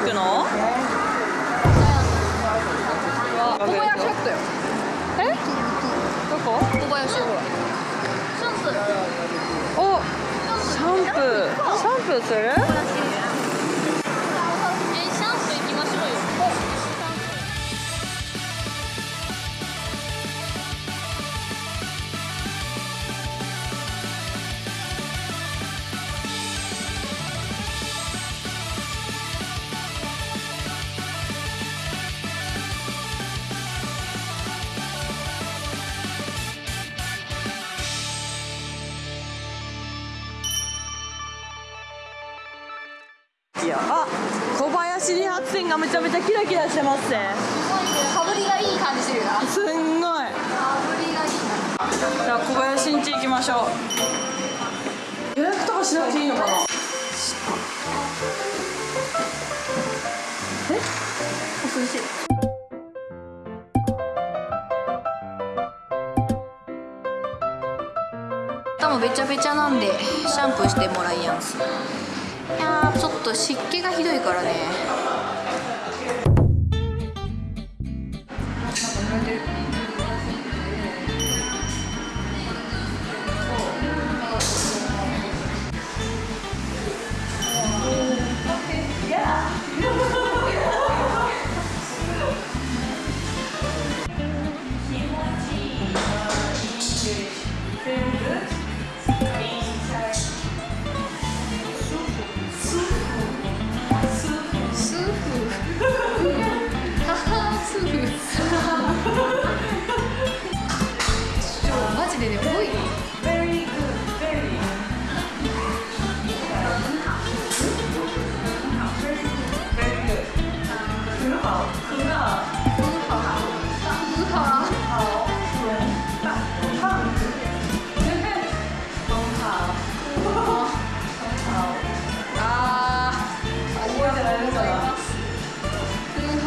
行くの？小林あったよ。え？どこ？小林ほらおシャンプー。シャンプー。シャンプー行きいや。あ小林理髪店がめちゃめちゃキラキラしてますね。かぶりがいい感じするよな。すんごい。かぶりがいいじ。ゃあ小林ん家行きましょう。予約とかしなくていいのかな？え？お涼しい頭べちゃべちゃなんでシャンプーしてもらいやんすちょっと湿気がひどいからね。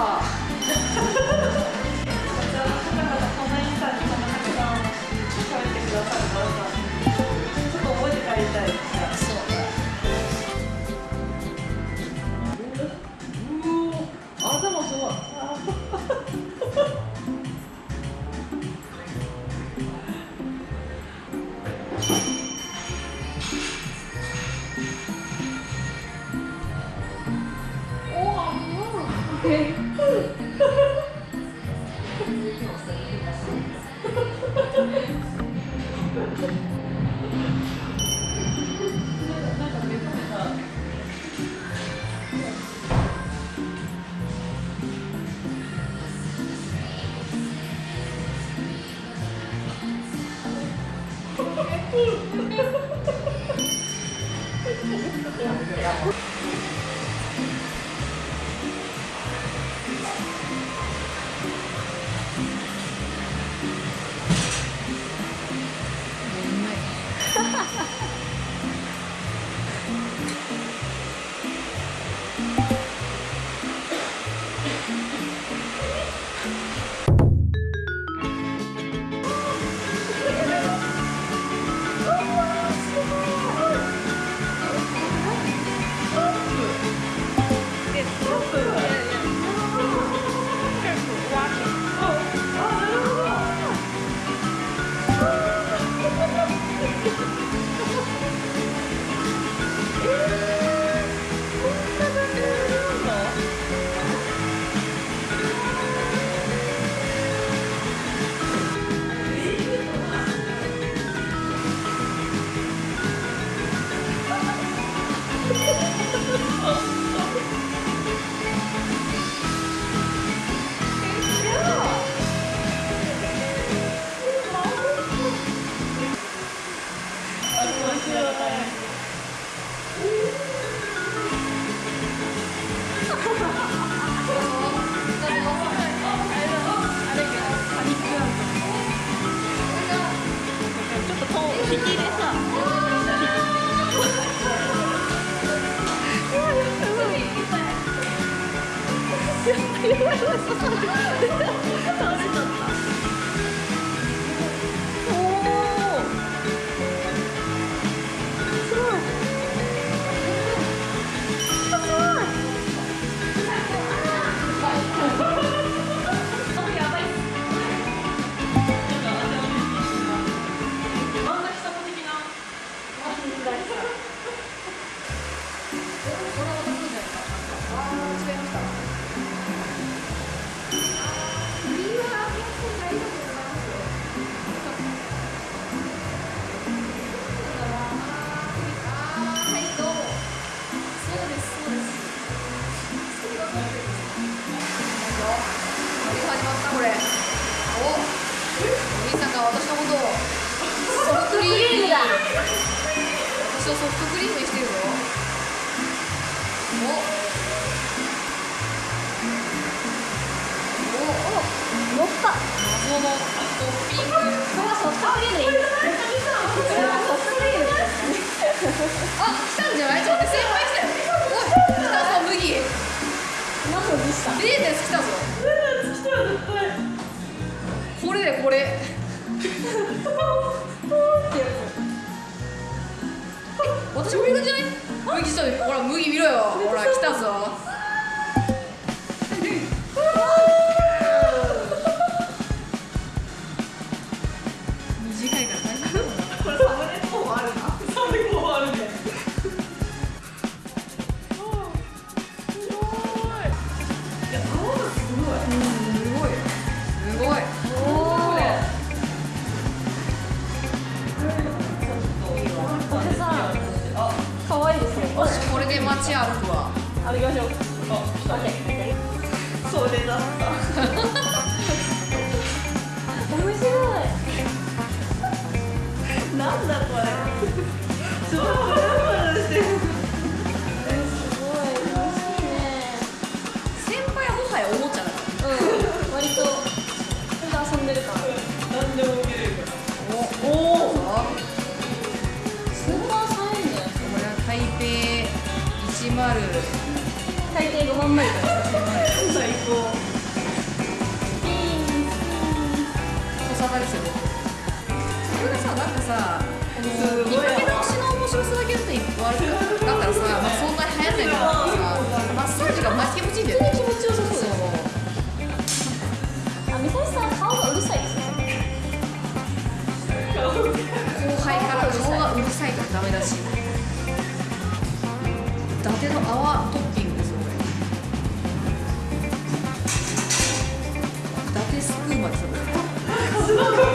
か。おやばい、やばい、い。私をソフトクリームにしてるぞお。おお。乗った。謎のトッピングこれはソフトクリームでいい。これはソフトクリーム。あ来たんじゃない？ちょっと先輩来たよ。おい来たぞ麦。何のでした。レーデンス来たぞ。来たら絶対。これだよこれ 私もいるんじゃない？麦ちょっとほら麦見ろよ。ほら来たぞ。で街歩くわ歩きましょうあ来たそれだった面白いなんだこれ北10大抵5万枚とか最高小さですよそれがさなんかさ見かけ直しの面白さだけだとい。っぱい。あるだったらさ、まあ、そんなに流行ってない。からさマッサージがマジ気持ちい。い。んだよね気持ちよさそうだよあみさしさん顔がうるさい。ですよ後輩から顔がうるさい。とかダメだし伊達の泡トッピングですよこれ伊達スクーマですよこれ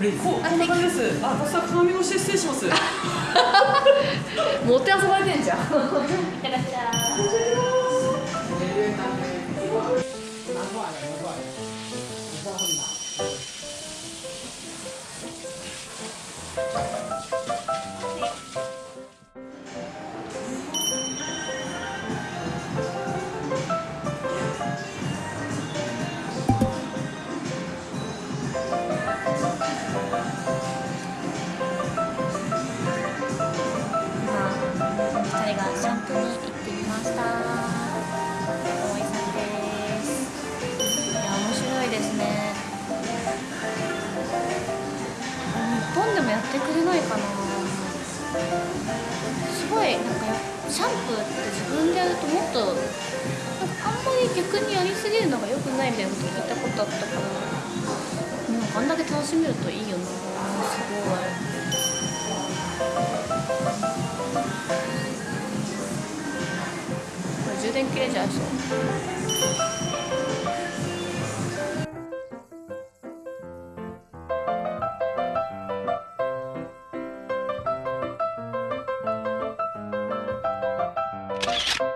敗どうなのこんな感じです。あださ鏡越し失礼します。持って遊ばれてんじゃん。キャラキャラますいや面白いですね。日本でもやってくれないかな。すごいなんかシャンプーって自分でやるともっとなんかあんまり逆にやりすぎるのが良くないみたいなこと聞いたことあったからなんかあんだけ楽しめるといいよな。すごい。これ充電切れちゃいそう「